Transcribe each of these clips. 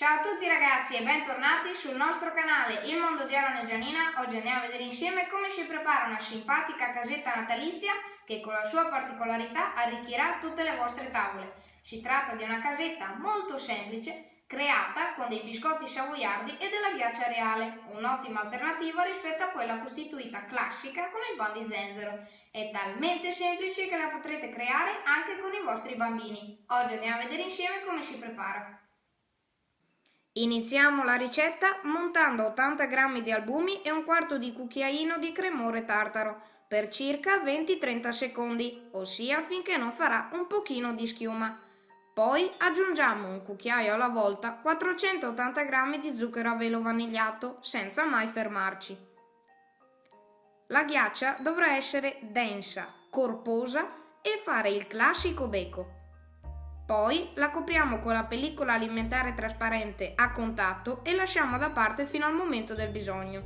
Ciao a tutti ragazzi e bentornati sul nostro canale Il Mondo di Aaron e Gianina. Oggi andiamo a vedere insieme come si prepara una simpatica casetta natalizia che con la sua particolarità arricchirà tutte le vostre tavole. Si tratta di una casetta molto semplice creata con dei biscotti savoiardi e della ghiaccia reale, un'ottima alternativa rispetto a quella costituita classica con il pan di zenzero. È talmente semplice che la potrete creare anche con i vostri bambini. Oggi andiamo a vedere insieme come si prepara. Iniziamo la ricetta montando 80 g di albumi e un quarto di cucchiaino di cremore tartaro per circa 20-30 secondi, ossia finché non farà un pochino di schiuma. Poi aggiungiamo un cucchiaio alla volta 480 g di zucchero a velo vanigliato senza mai fermarci. La ghiaccia dovrà essere densa, corposa e fare il classico becco. Poi la copriamo con la pellicola alimentare trasparente a contatto e lasciamo da parte fino al momento del bisogno.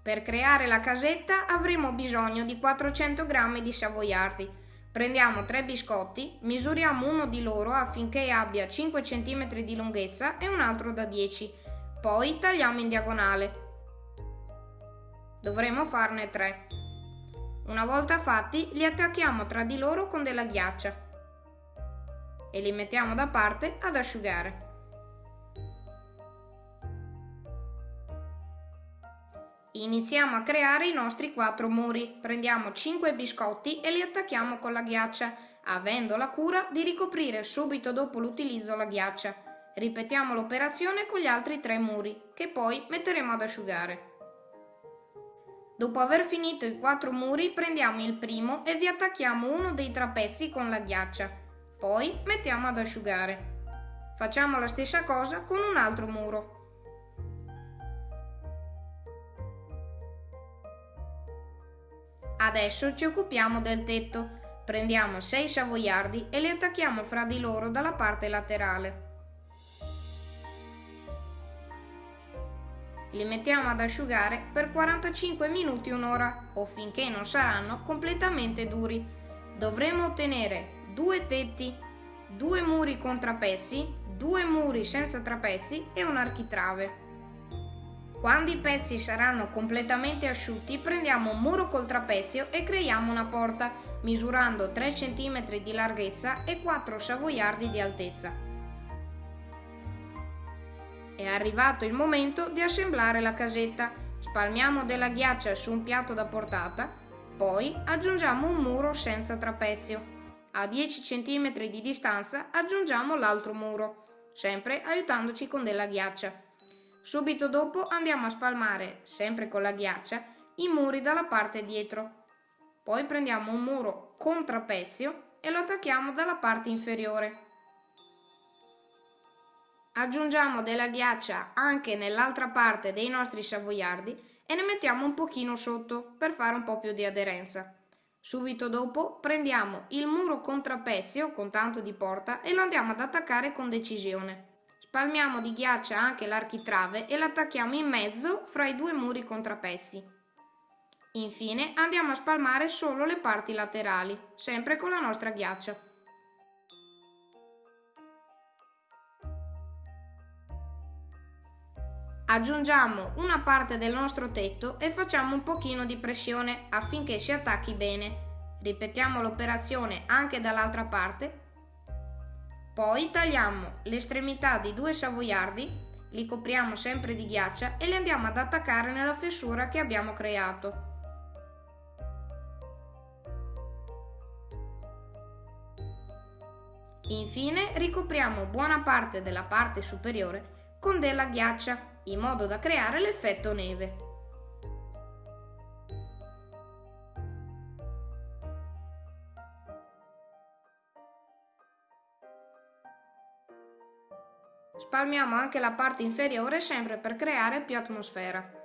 Per creare la casetta avremo bisogno di 400 g di savoiardi. Prendiamo 3 biscotti, misuriamo uno di loro affinché abbia 5 cm di lunghezza e un altro da 10. Poi tagliamo in diagonale. Dovremo farne 3. Una volta fatti li attacchiamo tra di loro con della ghiaccia e li mettiamo da parte ad asciugare. Iniziamo a creare i nostri quattro muri. Prendiamo 5 biscotti e li attacchiamo con la ghiaccia, avendo la cura di ricoprire subito dopo l'utilizzo la ghiaccia. Ripetiamo l'operazione con gli altri tre muri, che poi metteremo ad asciugare. Dopo aver finito i quattro muri prendiamo il primo e vi attacchiamo uno dei trapezzi con la ghiaccia. Poi mettiamo ad asciugare. Facciamo la stessa cosa con un altro muro. Adesso ci occupiamo del tetto. Prendiamo 6 savoiardi e li attacchiamo fra di loro dalla parte laterale. Li mettiamo ad asciugare per 45 minuti un'ora o finché non saranno completamente duri. Dovremo ottenere due tetti, due muri con trapezzi, due muri senza trapezzi e un architrave. Quando i pezzi saranno completamente asciutti prendiamo un muro col trapezio e creiamo una porta misurando 3 cm di larghezza e 4 savoiardi di altezza. È arrivato il momento di assemblare la casetta. Spalmiamo della ghiaccia su un piatto da portata, poi aggiungiamo un muro senza trapezio. A 10 cm di distanza aggiungiamo l'altro muro, sempre aiutandoci con della ghiaccia. Subito dopo andiamo a spalmare, sempre con la ghiaccia, i muri dalla parte dietro. Poi prendiamo un muro con trapezio e lo attacchiamo dalla parte inferiore. Aggiungiamo della ghiaccia anche nell'altra parte dei nostri savoiardi e ne mettiamo un pochino sotto per fare un po' più di aderenza. Subito dopo prendiamo il muro contrapessio con tanto di porta e lo andiamo ad attaccare con decisione. Spalmiamo di ghiaccia anche l'architrave e l'attacchiamo in mezzo fra i due muri contrapessi. Infine andiamo a spalmare solo le parti laterali, sempre con la nostra ghiaccia. Aggiungiamo una parte del nostro tetto e facciamo un pochino di pressione affinché si attacchi bene. Ripetiamo l'operazione anche dall'altra parte. Poi tagliamo l'estremità di due savoiardi, li copriamo sempre di ghiaccia e li andiamo ad attaccare nella fessura che abbiamo creato. Infine ricopriamo buona parte della parte superiore con della ghiaccia in modo da creare l'effetto neve. Spalmiamo anche la parte inferiore sempre per creare più atmosfera.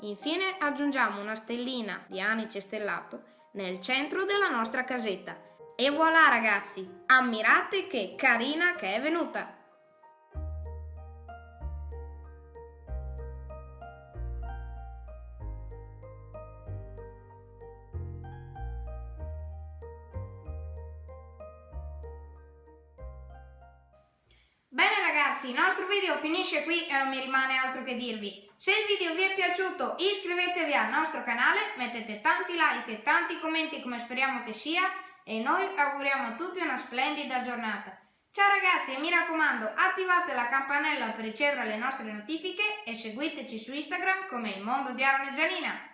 Infine aggiungiamo una stellina di anice stellato nel centro della nostra casetta. E voilà ragazzi, ammirate che carina che è venuta! Ragazzi, il nostro video finisce qui e non mi rimane altro che dirvi. Se il video vi è piaciuto iscrivetevi al nostro canale, mettete tanti like e tanti commenti come speriamo che sia e noi auguriamo a tutti una splendida giornata. Ciao ragazzi e mi raccomando attivate la campanella per ricevere le nostre notifiche e seguiteci su Instagram come il mondo di Arne Gianina.